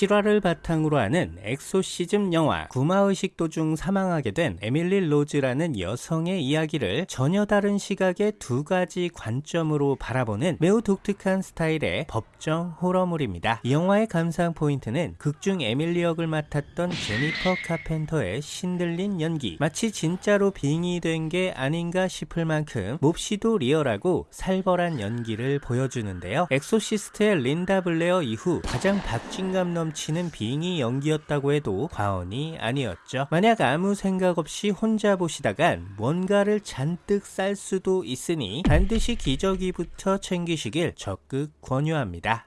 실화를 바탕으로 하는 엑소시즘 영화 구마의식 도중 사망하게 된 에밀리 로즈라는 여성의 이야기를 전혀 다른 시각의 두 가지 관점으로 바라보는 매우 독특한 스타일의 법정 호러물입니다. 이 영화의 감상 포인트는 극중 에밀리 역을 맡았던 제니퍼 카펜터의 신들린 연기 마치 진짜로 빙의된 게 아닌가 싶을 만큼 몹시도 리얼하고 살벌한 연기를 보여주는데요. 엑소시스트의 린다 블레어 이후 가장 박진감 넘치는 빙의 연기였다고 해도 과언이 아니었죠. 만약 아무 생각 없이 혼자 보시다간 뭔가를 잔뜩 쌀 수도 있으니 반드시 기저귀부터 챙기시길 적극 권유합니다.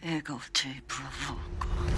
애가 어째 부러워.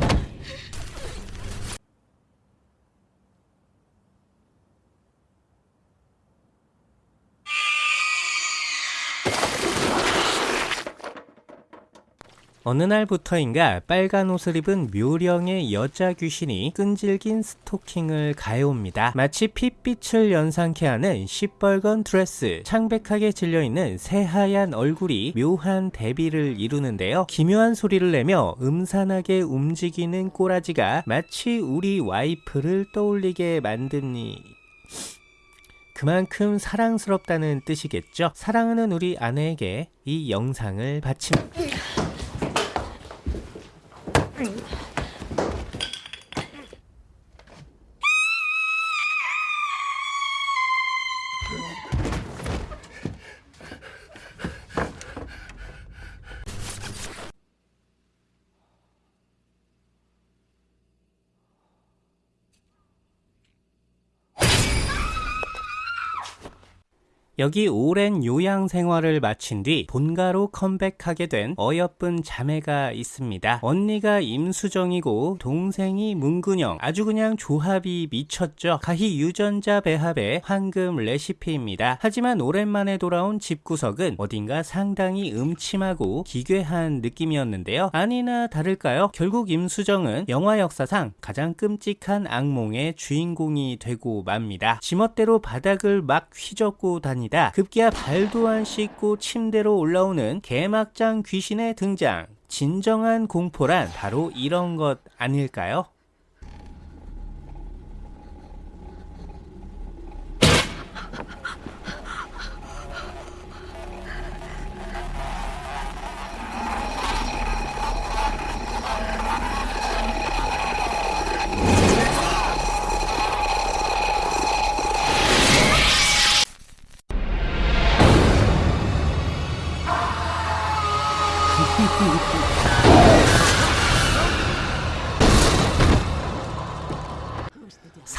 어느 날부터인가 빨간 옷을 입은 묘령의 여자 귀신이 끈질긴 스토킹을 가해옵니다. 마치 핏빛을 연상케 하는 시뻘건 드레스, 창백하게 질려있는 새하얀 얼굴이 묘한 대비를 이루는데요. 기묘한 소리를 내며 음산하게 움직이는 꼬라지가 마치 우리 와이프를 떠올리게 만드니... 그만큼 사랑스럽다는 뜻이겠죠. 사랑하는 우리 아내에게 이 영상을 바칩니다. 여기 오랜 요양 생활을 마친 뒤 본가로 컴백하게 된 어여쁜 자매가 있습니다. 언니가 임수정이고 동생이 문근영. 아주 그냥 조합이 미쳤죠. 가히 유전자 배합의 황금 레시피입니다. 하지만 오랜만에 돌아온 집구석은 어딘가 상당히 음침하고 기괴한 느낌이었는데요. 아니나 다를까요? 결국 임수정은 영화 역사상 가장 끔찍한 악몽의 주인공이 되고 맙니다. 지멋대로 바닥을 막 휘젓고 다니 다 급기야 발도 안 씻고 침대로 올라오는 개막장 귀신의 등장. 진정한 공포란 바로 이런 것 아닐까요?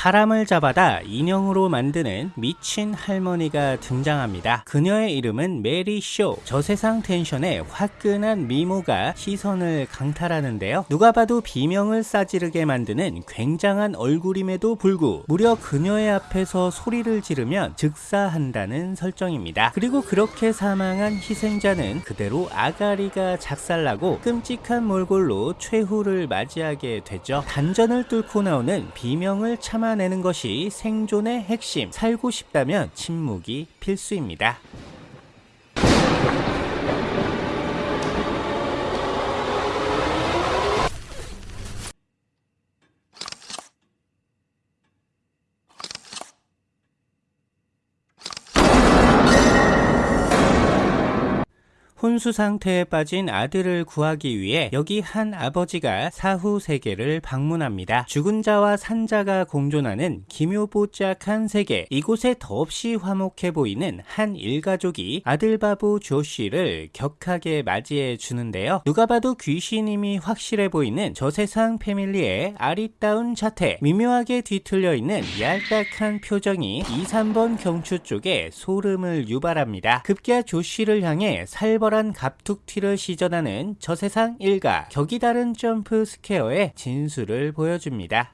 사람을 잡아다 인형으로 만드는 미친 할머니가 등장합니다. 그녀의 이름은 메리 쇼. 저세상 텐션의 화끈한 미모가 시선을 강탈하는데요. 누가 봐도 비명을 싸지르게 만드는 굉장한 얼굴임에도 불구 무려 그녀의 앞에서 소리를 지르면 즉사한다는 설정입니다. 그리고 그렇게 사망한 희생자는 그대로 아가리가 작살나고 끔찍한 몰골로 최후를 맞이하게 되죠. 단전을 뚫고 나오는 비명을 참아 내는 것이 생존의 핵심. 살고 싶다면 침묵이 필수입니다. 혼수 상태에 빠진 아들을 구하기 위해 여기 한 아버지가 사후 세계를 방문합니다. 죽은 자와 산자가 공존하는 기묘뽀짝한 세계. 이곳에 더없이 화목해 보이는 한 일가족이 아들 바보 조쉬를 격하게 맞이해 주는데요. 누가 봐도 귀신임이 확실해 보이는 저세상 패밀리의 아리따운 자태. 미묘하게 뒤틀려 있는 얄딱한 표정이 2, 3번 경추 쪽에 소름을 유발합니다. 급기야 조쉬를 향해 살벌 탁월한 갑툭튀를 시전하는 저세상 일가 격이 다른 jump scare의 진수를 보여줍니다.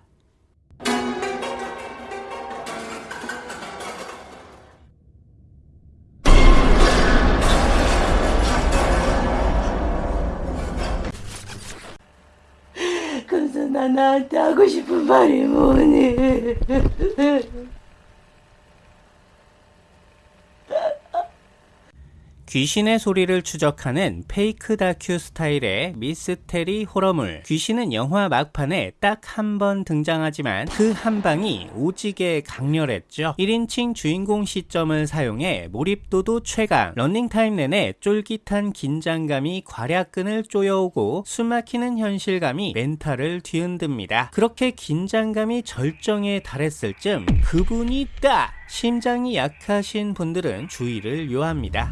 나한테 하고 싶은 말이 뭐니? 귀신의 소리를 추적하는 페이크 다큐 스타일의 미스테리 호러물. 귀신은 영화 막판에 딱 한 번 등장하지만 그 한 방이 오지게 강렬했죠. 1인칭 주인공 시점을 사용해 몰입도도 최강. 런닝타임 내내 쫄깃한 긴장감이 괄약근을 쪼여오고 숨막히는 현실감이 멘탈을 뒤흔듭니다. 그렇게 긴장감이 절정에 달했을 쯤 그분이 딱! 심장이 약하신 분들은 주의를 요합니다.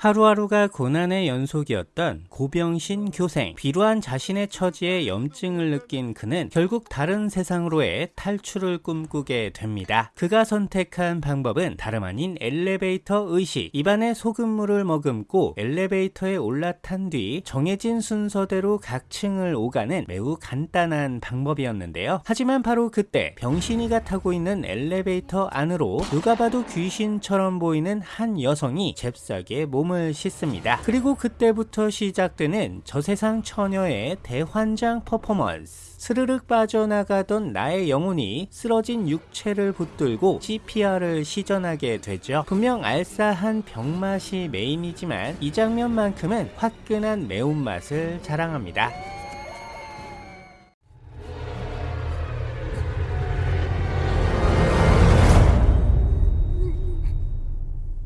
하루하루가 고난의 연속이었던 고병신 교생. 비루한 자신의 처지에 염증을 느낀 그는 결국 다른 세상으로의 탈출을 꿈꾸게 됩니다. 그가 선택한 방법은 다름 아닌 엘리베이터 의식. 입안에 소금물을 머금고 엘리베이터에 올라탄 뒤 정해진 순서대로 각 층을 오가는 매우 간단한 방법이었는데요. 하지만 바로 그때 병신이가 타고 있는 엘리베이터 안으로 누가 봐도 귀신처럼 보이는 한 여성이 잽싸게 몸을 씻습니다. 그리고 그때부터 시작되는 저세상 처녀의 대환장 퍼포먼스. 스르륵 빠져나가던 나의 영혼이 쓰러진 육체를 붙들고 CPR을 시전하게 되죠. 분명 알싸한 병맛이 메인이지만 이 장면만큼은 화끈한 매운맛을 자랑합니다.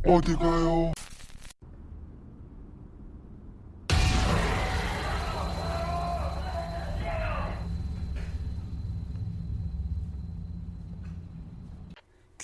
어디 가요?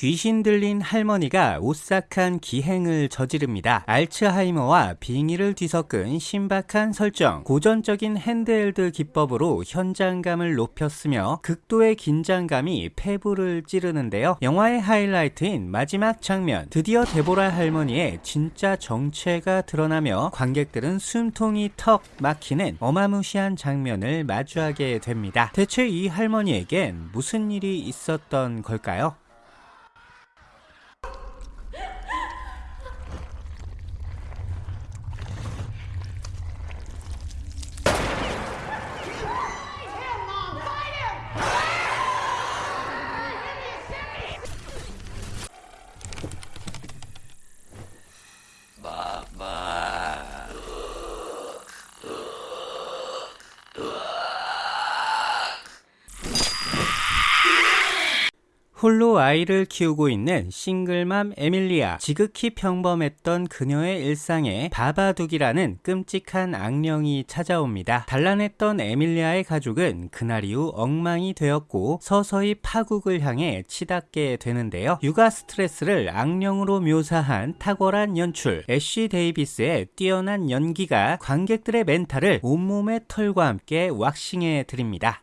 귀신 들린 할머니가 오싹한 기행을 저지릅니다. 알츠하이머와 빙의를 뒤섞은 신박한 설정, 고전적인 핸드헬드 기법으로 현장감을 높였으며 극도의 긴장감이 폐부를 찌르는데요. 영화의 하이라이트인 마지막 장면, 드디어 데보라 할머니의 진짜 정체가 드러나며 관객들은 숨통이 턱 막히는 어마무시한 장면을 마주하게 됩니다. 대체 이 할머니에겐 무슨 일이 있었던 걸까요? 아이를 키우고 있는 싱글맘 아멜리아. 지극히 평범했던 그녀의 일상에 바바둑이라는 끔찍한 악령이 찾아옵니다. 단란했던 아멜리아의 가족은 그날 이후 엉망이 되었고 서서히 파국을 향해 치닫게 되는데요. 육아 스트레스를 악령으로 묘사한 탁월한 연출, 에시 데이비스의 뛰어난 연기가 관객들의 멘탈을 온몸의 털과 함께 왁싱해 드립니다.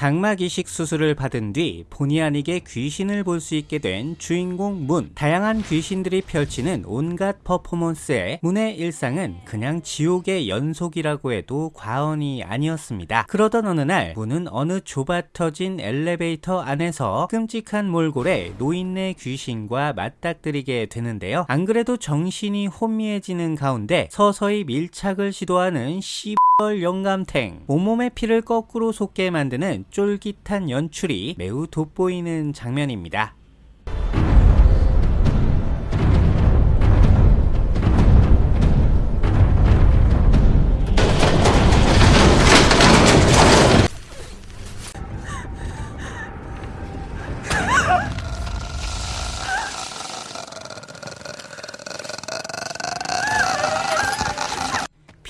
각막 이식 수술을 받은 뒤 본의 아니게 귀신을 볼 수 있게 된 주인공 문. 다양한 귀신들이 펼치는 온갖 퍼포먼스에 문의 일상은 그냥 지옥의 연속이라고 해도 과언이 아니었습니다. 그러던 어느 날 문은 어느 좁아 터진 엘리베이터 안에서 끔찍한 몰골에 노인네 귀신과 맞닥뜨리게 되는데요. 안 그래도 정신이 혼미해지는 가운데 서서히 밀착을 시도하는 씨헐 영감탱 온몸의 피를 거꾸로 솟게 만드는 쫄깃한 연출이 매우 돋보이는 장면입니다.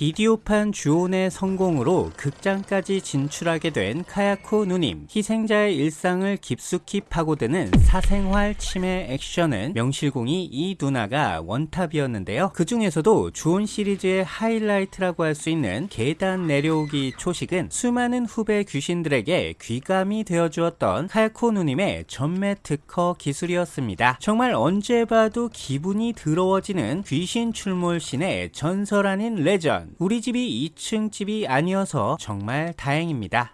비디오판 주온의 성공으로 극장까지 진출하게 된 카야코 누님. 희생자의 일상을 깊숙이 파고드는 사생활 침해 액션은 명실공히 이 누나가 원탑이었는데요. 그 중에서도 주온 시리즈의 하이라이트라고 할 수 있는 계단 내려오기 초식은 수많은 후배 귀신들에게 귀감이 되어주었던 카야코 누님의 전매 특허 기술이었습니다. 정말 언제 봐도 기분이 더러워지는 귀신 출몰신의 전설 아닌 레전. 우리 집이 2층 집이 아니어서 정말 다행입니다.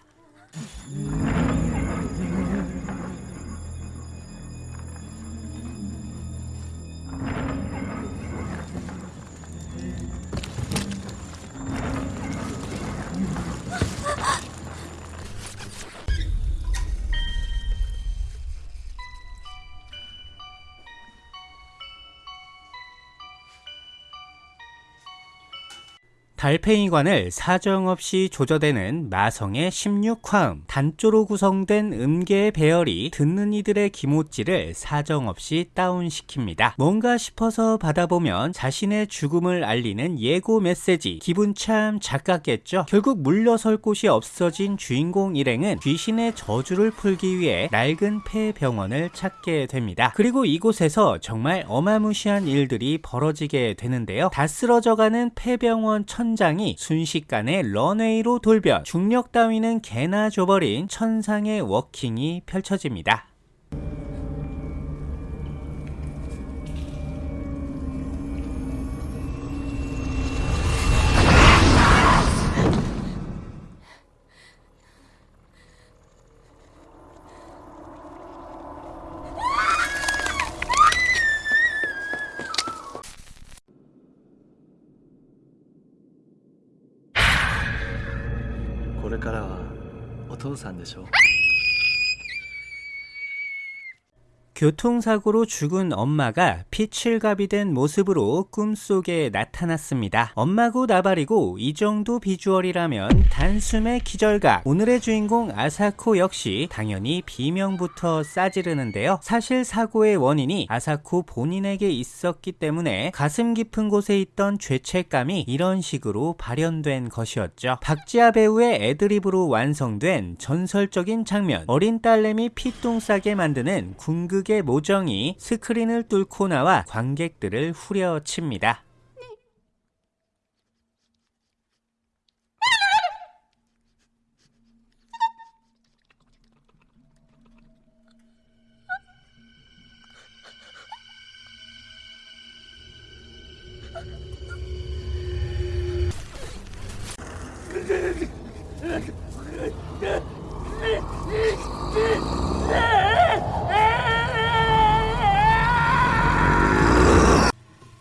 달팽이관을 사정없이 조져대는 마성의 16화음 단조로 구성된 음계의 배열이 듣는 이들의 기모찌를 사정없이 다운시킵니다. 뭔가 싶어서 받아보면 자신의 죽음을 알리는 예고 메시지 기분 참 작았겠죠. 결국 물러설 곳이 없어진 주인공 일행은 귀신의 저주를 풀기 위해 낡은 폐병원을 찾게 됩니다. 그리고 이곳에서 정말 어마무시한 일들이 벌어지게 되는데요. 다 쓰러져가는 폐병원 천 천장이 순식간에 런웨이로 돌변 중력 따위는 개나 줘버린 천상의 워킹이 펼쳐집니다. 父さんでしょう。 교통사고로 죽은 엄마가 피칠갑이 된 모습으로 꿈속에 나타났습니다. 엄마고 나발이고 이 정도 비주얼이라면 단숨에 기절각. 오늘의 주인공 아사코 역시 당연히 비명부터 싸지르는데요. 사실 사고의 원인이 아사코 본인에게 있었기 때문에 가슴 깊은 곳에 있던 죄책감이 이런 식으로 발현된 것이었죠. 박지아 배우의 애드립으로 완성된 전설적인 장면. 어린 딸내미 피똥 싸게 만드는 궁극 감독의 모정이 스크린을 뚫고 나와 관객들을 후려칩니다.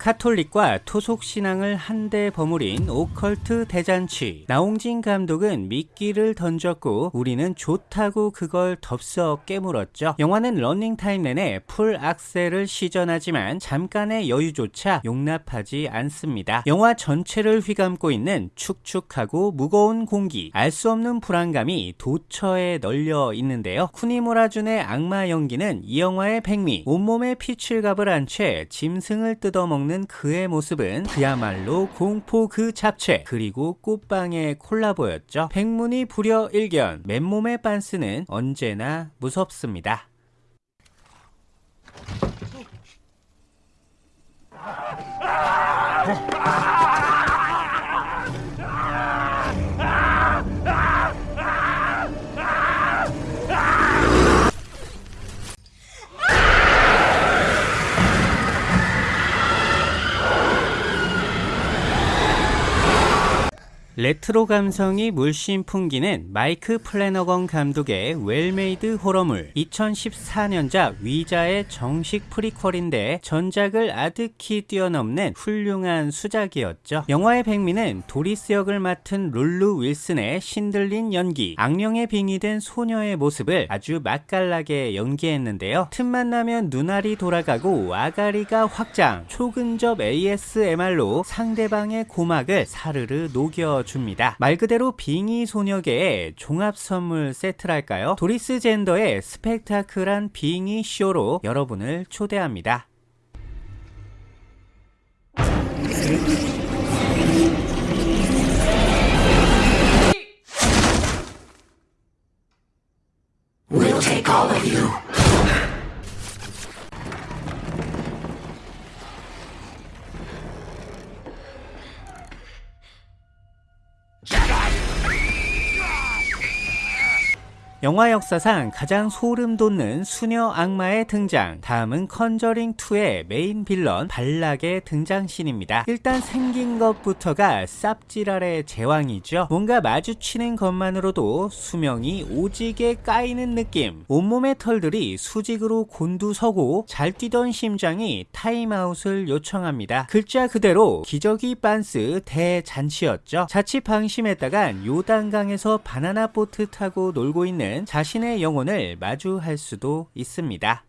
카톨릭과 토속 신앙을 한데 버무린 오컬트 대잔치. 나홍진 감독은 미끼를 던졌고 우리는 좋다고 그걸 덥석 깨물었죠. 영화는 러닝타임 내내 풀 악셀을 시전하지만 잠깐의 여유조차 용납하지 않습니다. 영화 전체를 휘감고 있는 축축하고 무거운 공기, 알 수 없는 불안감이 도처에 널려 있는데요. 쿠니무라준의 악마 연기는 이 영화의 백미, 온몸에 피칠갑을 한 채 짐승을 뜯어먹고 있는 그의 모습은 그야말로 공포 그 잡채 그리고 꽃방의 콜라보였죠. 백문이 불여 일견 맨몸에 빤스는 언제나 무섭습니다. 레트로 감성이 물씬 풍기는 마이크 플래너건 감독의 웰메이드 호러물 2014년작 위자의 정식 프리퀄인데 전작을 아득히 뛰어넘는 훌륭한 수작이었죠. 영화의 백미는 도리스 역을 맡은 룰루 윌슨의 신들린 연기 악령에 빙의 된 소녀의 모습을 아주 맛깔나게 연기했는데요. 틈만 나면 눈알이 돌아가고 아가리가 확장 초근접 ASMR로 상대방의 고막을 사르르 녹여 줍니다. 말 그대로 빙의 소녀계의 종합 선물 세트랄까요? 도리스 젠더의 스펙타클한 빙의 쇼로 여러분을 초대합니다. 영화 역사상 가장 소름 돋는 수녀 악마의 등장. 다음은 컨저링 2의 메인 빌런 발락의 등장신입니다. 일단 생긴 것부터가 쌉지랄의 제왕이죠. 뭔가 마주치는 것만으로도 수명이 오지게 까이는 느낌. 온몸의 털들이 수직으로 곤두서고 잘 뛰던 심장이 타임아웃을 요청합니다. 글자 그대로 기저귀 빤스 대잔치였죠. 자칫 방심했다간 요단강에서 바나나 보트 타고 놀고 있는 자신의 영혼을 마주할 수도 있습니다.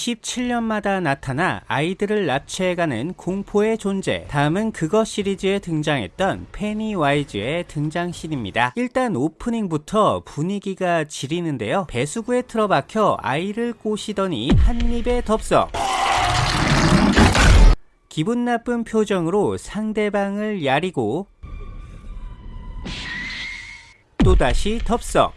(27년마다) 나타나 아이들을 납치해가는 공포의 존재. 다음은 그거 시리즈에 등장했던 페니와이즈의 등장신입니다. 일단 오프닝부터 분위기가 지리는데요. 배수구에 틀어박혀 아이를 꼬시더니 한 입에 덥석. 기분 나쁜 표정으로 상대방을 야리고 또다시 덥석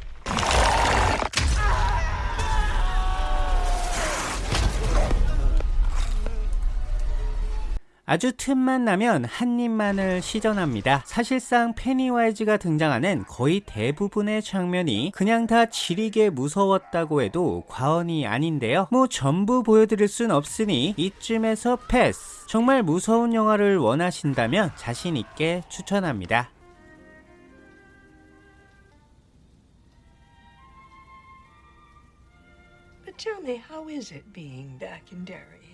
아주 틈만 나면 한 입만을 시전합니다. 사실상 페니와이즈가 등장하는 거의 대부분의 장면이 그냥 다 지리게 무서웠다고 해도 과언이 아닌데요. 뭐 전부 보여드릴 순 없으니 이쯤에서 패스. 정말 무서운 영화를 원하신다면 자신있게 추천합니다. But tell me, how is it being back in Derry?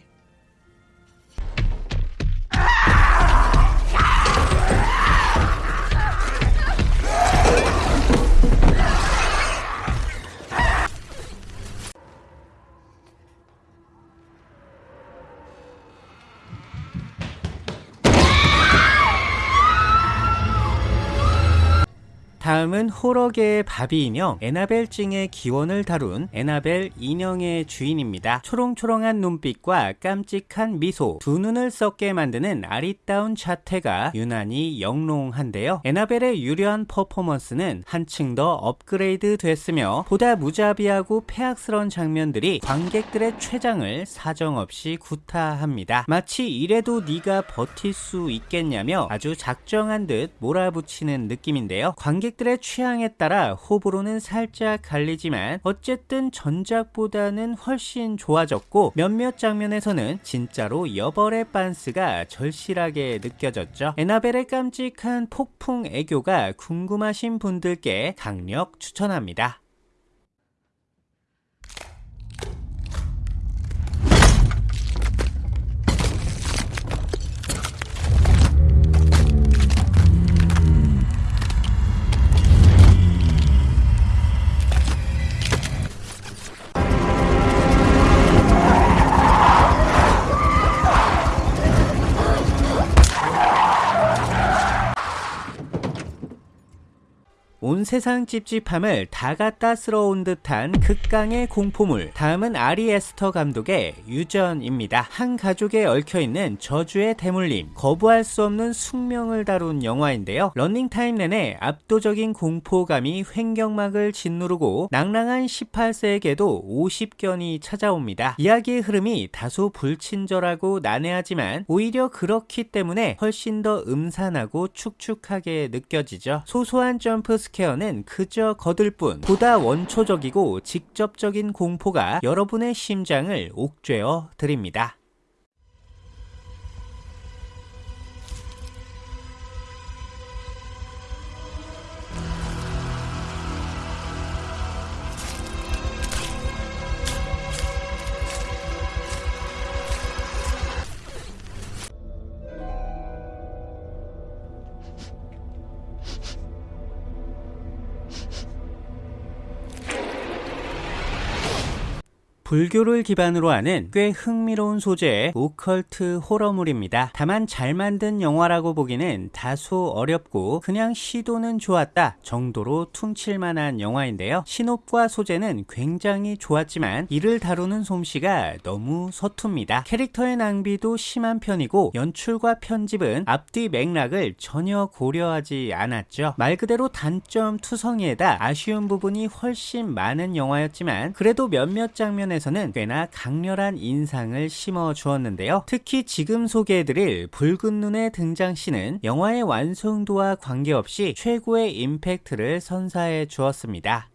다음은 호러계의 바비 인형 에나벨 찡의 기원을 다룬 에나벨 인형의 주인입니다. 초롱초롱한 눈빛과 깜찍한 미소, 두 눈을 썩게 만드는 아리따운 자태가 유난히 영롱한데요. 에나벨의 유려한 퍼포먼스는 한층 더 업그레이드 됐으며 보다 무자비하고 패악스러운 장면들이 관객들의 췌장을 사정없이 구타합니다. 마치 이래도 네가 버틸 수 있겠냐며 아주 작정한 듯 몰아붙이는 느낌인데요. 관객들의 취향에 따라 호불호는 살짝 갈리지만 어쨌든 전작보다는 훨씬 좋아졌고 몇몇 장면에서는 진짜로 여벌의 빤스가 절실하게 느껴졌죠. 에나벨의 깜찍한 폭풍 애교가 궁금하신 분들께 강력 추천합니다. 온 세상 찝찝함을 다 갖다 쓸어온 듯한 극강의 공포물. 다음은 아리 에스터 감독의 유전입니다. 한 가족에 얽혀있는 저주의 대물림. 거부할 수 없는 숙명을 다룬 영화인데요. 런닝타임 내내 압도적인 공포감이 횡격막을 짓누르고 낭랑한 18세에게도 50견이 찾아옵니다. 이야기의 흐름이 다소 불친절하고 난해하지만 오히려 그렇기 때문에 훨씬 더 음산하고 축축하게 느껴지죠. 소소한 jump scare는 그저 거들 뿐 보다 원초적이고 직접적인 공포가 여러분의 심장을 옥죄어 드립니다. 불교를 기반으로 하는 꽤 흥미로운 소재의 오컬트 호러물입니다. 다만 잘 만든 영화라고 보기는 다소 어렵고 그냥 시도는 좋았다 정도로 퉁칠만한 영화인데요. 신업과 소재는 굉장히 좋았지만 이를 다루는 솜씨가 너무 서툽니다. 캐릭터의 낭비도 심한 편이고 연출과 편집은 앞뒤 맥락을 전혀 고려하지 않았죠. 말 그대로 단점 투성이에다 아쉬운 부분이 훨씬 많은 영화였지만 그래도 몇몇 장면에서 는 꽤나 강렬한 인상을 심어 주었는데요. 특히 지금 소개해드릴 붉은 눈의 등장씬은 영화의 완성도와 관계없이 최고의 임팩트를 선사해 주었습니다.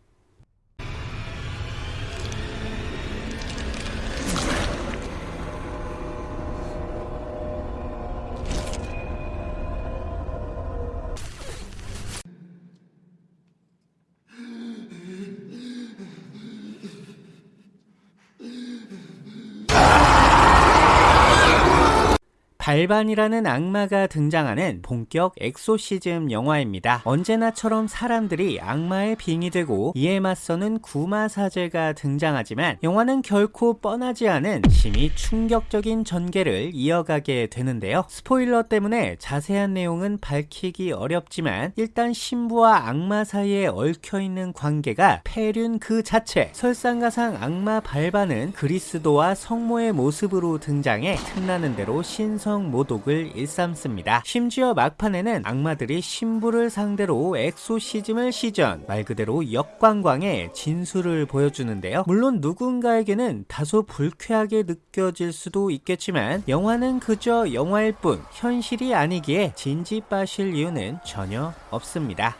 발반이라는 악마가 등장하는 본격 엑소시즘 영화입니다. 언제나처럼 사람들이 악마의 빙이 되고 이에 맞서는 구마 사제가 등장하지만 영화는 결코 뻔하지 않은 심히 충격적인 전개를 이어가게 되는데요. 스포일러 때문에 자세한 내용은 밝히기 어렵지만 일단 신부와 악마 사이에 얽혀있는 관계가 폐륜 그 자체 설상가상 악마 발반은 그리스도와 성모의 모습으로 등장해 틈나는 대로 신성 모독을 일삼습니다. 심지어 막판에는 악마들이 신부를 상대로 엑소시즘을 시전 말 그대로 역관광의 진수를 보여주는데요. 물론 누군가에게는 다소 불쾌하게 느껴질 수도 있겠지만 영화는 그저 영화일 뿐 현실이 아니기에 진지 빠실 이유는 전혀 없습니다.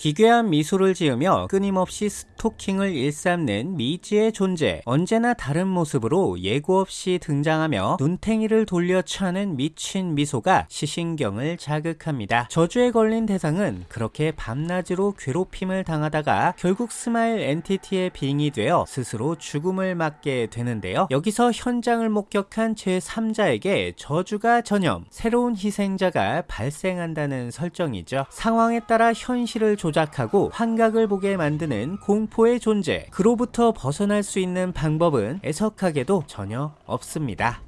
기괴한 미소를 지으며 끊임없이 스토킹을 일삼는 미지의 존재. 언제나 다른 모습으로 예고 없이 등장하며 눈탱이를 돌려 차는 미친 미소가 시신경을 자극합니다. 저주에 걸린 대상은 그렇게 밤낮으로 괴롭힘을 당하다가 결국 smile entity의 빙의 되어 스스로 죽음을 맞게 되는데요. 여기서 현장을 목격한 제3자에게 저주가 전염, 새로운 희생자가 발생한다는 설정이죠. 상황에 따라 현실을 조작하고 환각을 보게 만드는 공포의 존재. 그로부터 벗어날 수 있는 방법은 애석하게도 전혀 없습니다.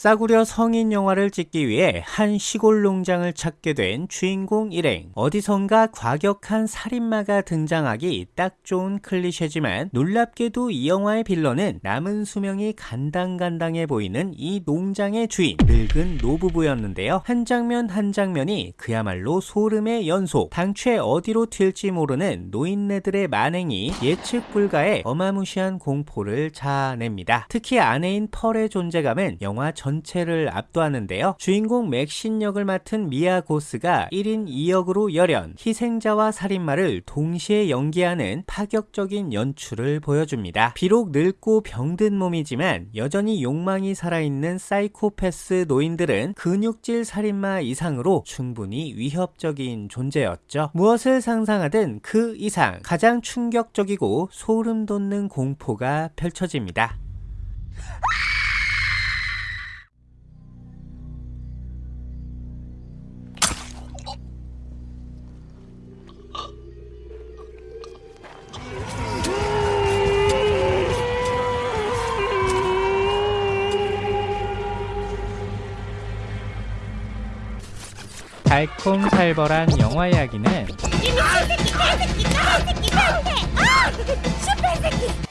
싸구려 성인 영화를 찍기 위해 한 시골 농장을 찾게 된 주인공 일행. 어디선가 과격한 살인마가 등장하기 딱 좋은 클리셰지만 놀랍게도 이 영화의 빌런은 남은 수명이 간당간당해 보이는 이 농장의 주인, 늙은 노부부였는데요. 한 장면 한 장면이 그야말로 소름의 연속. 당최 어디로 튈지 모르는 노인네들의 만행이 예측 불가의 어마무시한 공포를 자아냅니다. 특히 아내인 펄의 존재감은 영화 전 체를 압도하는데요. 주인공 맥신 역을 맡은 미아 고스가 1인 2역으로 열연, 희생자와 살인마를 동시에 연기하는 파격적인 연출을 보여줍니다. 비록 늙고 병든 몸이지만 여전히 욕망이 살아있는 사이코패스 노인들은 근육질 살인마 이상으로 충분히 위협적인 존재였죠. 무엇을 상상하든 그 이상 가장 충격적이고 소름 돋는 공포가 펼쳐집니다. 달콤살벌한 영화 이야기는 이 미친 새끼 개새끼 까만 새끼 나한테 아! 슈퍼 새끼